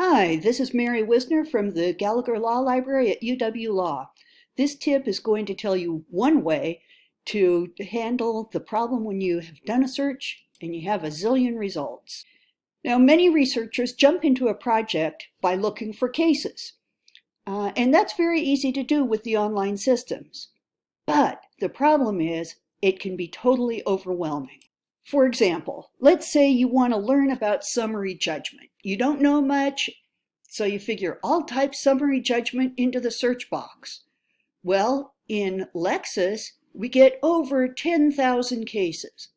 Hi, this is Mary Whisner from the Gallagher Law Library at UW Law. This tip is going to tell you one way to handle the problem when you have done a search and you have a zillion results. Now, many researchers jump into a project by looking for cases, uh, and that's very easy to do with the online systems. But the problem is it can be totally overwhelming. For example, let's say you want to learn about summary judgment. You don't know much, so you figure I'll type summary judgment into the search box. Well, in Lexis, we get over 10,000 cases.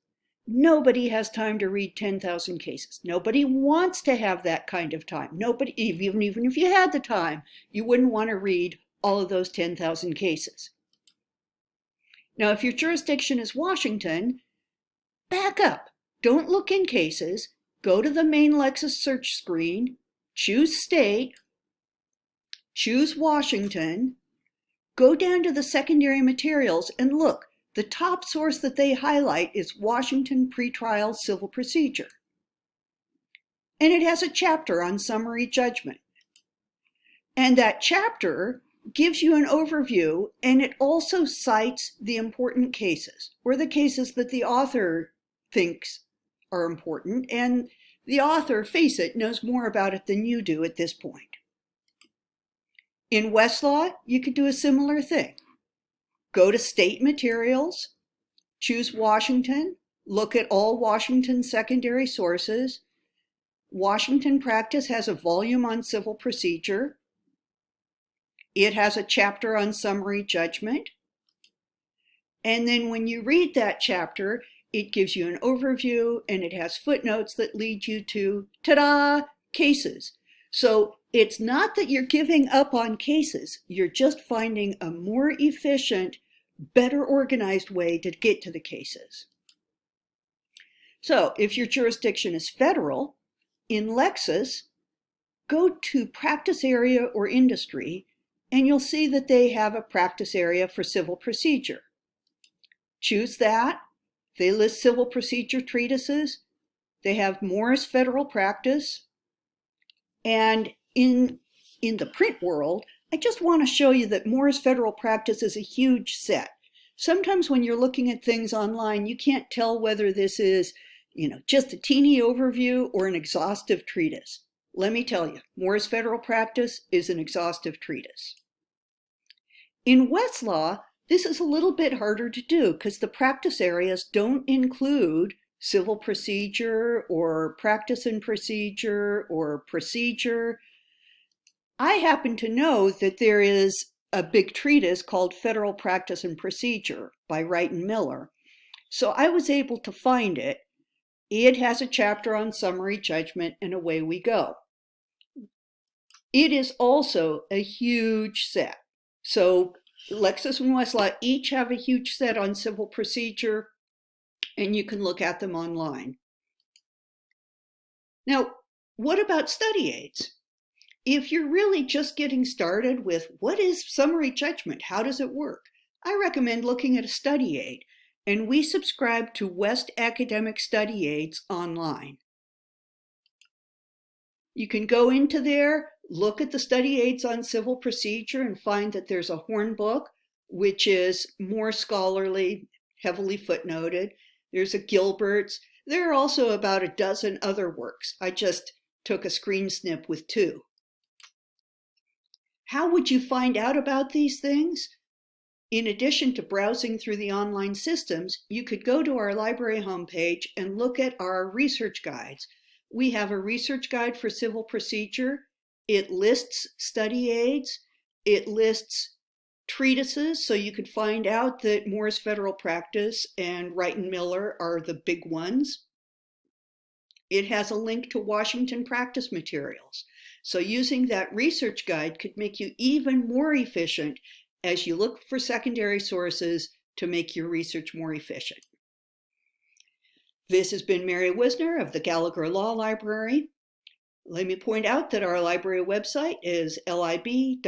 Nobody has time to read 10,000 cases. Nobody wants to have that kind of time. Nobody, even, even if you had the time, you wouldn't want to read all of those 10,000 cases. Now, if your jurisdiction is Washington, back up. Don't look in cases. Go to the main Lexis search screen, choose state, choose Washington, go down to the secondary materials and look. The top source that they highlight is Washington Pretrial Civil Procedure. And it has a chapter on summary judgment. And that chapter gives you an overview and it also cites the important cases or the cases that the author thinks are important, and the author, face it, knows more about it than you do at this point. In Westlaw, you could do a similar thing. Go to State Materials, choose Washington, look at all Washington secondary sources. Washington Practice has a volume on civil procedure. It has a chapter on summary judgment. And then when you read that chapter, it gives you an overview and it has footnotes that lead you to, ta-da, cases. So it's not that you're giving up on cases, you're just finding a more efficient, better organized way to get to the cases. So if your jurisdiction is federal, in Lexis, go to practice area or industry, and you'll see that they have a practice area for civil procedure. Choose that, they list civil procedure treatises. They have Moore's federal practice. And in, in the print world, I just want to show you that Moore's federal practice is a huge set. Sometimes when you're looking at things online, you can't tell whether this is you know, just a teeny overview or an exhaustive treatise. Let me tell you, Moore's federal practice is an exhaustive treatise. In Westlaw, this is a little bit harder to do because the practice areas don't include civil procedure or practice and procedure or procedure. I happen to know that there is a big treatise called Federal Practice and Procedure by Wright and Miller. So I was able to find it. It has a chapter on summary judgment and away we go. It is also a huge set. So Lexis and Westlaw each have a huge set on civil procedure, and you can look at them online. Now, what about study aids? If you're really just getting started with what is summary judgment, how does it work, I recommend looking at a study aid, and we subscribe to West Academic Study Aids online. You can go into there, look at the study aids on civil procedure and find that there's a Horn book, which is more scholarly, heavily footnoted. There's a Gilbert's. There are also about a dozen other works. I just took a screen snip with two. How would you find out about these things? In addition to browsing through the online systems, you could go to our library homepage and look at our research guides. We have a research guide for civil procedure. It lists study aids. It lists treatises, so you could find out that Moore's Federal Practice and Wright and Miller are the big ones. It has a link to Washington practice materials. So using that research guide could make you even more efficient as you look for secondary sources to make your research more efficient. This has been Mary Whisner of the Gallagher Law Library. Let me point out that our library website is lib.law.uw.edu.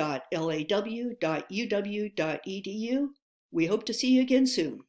We hope to see you again soon.